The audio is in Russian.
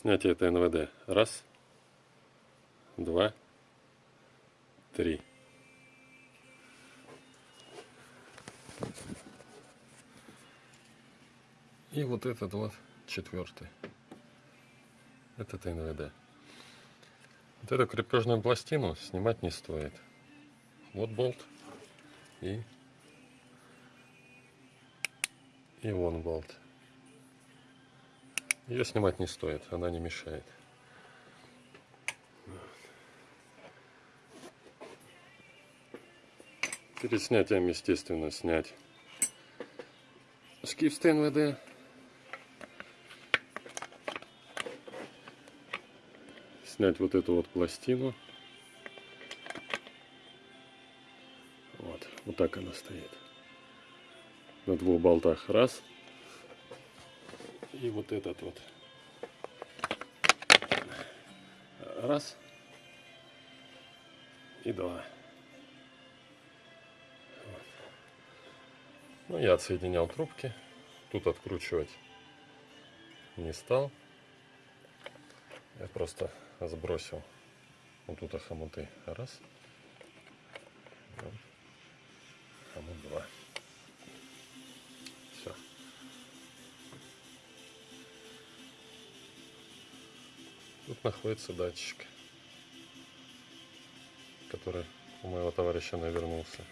Снятие это НВД. Раз, два, три. И вот этот вот четвертый. Это ТНВД. Вот эту крепежную пластину снимать не стоит. Вот болт и и вон болт. Ее снимать не стоит, она не мешает. Перед снятием, естественно, снять шкив с ТНВД. Снять вот эту вот пластину. Вот, вот так она стоит. На двух болтах раз и вот этот вот. Раз. И два. Вот. Ну, я отсоединял трубки. Тут откручивать не стал. Я просто сбросил вот тут хомуты. Раз. Тут находится датчик, который у моего товарища навернулся.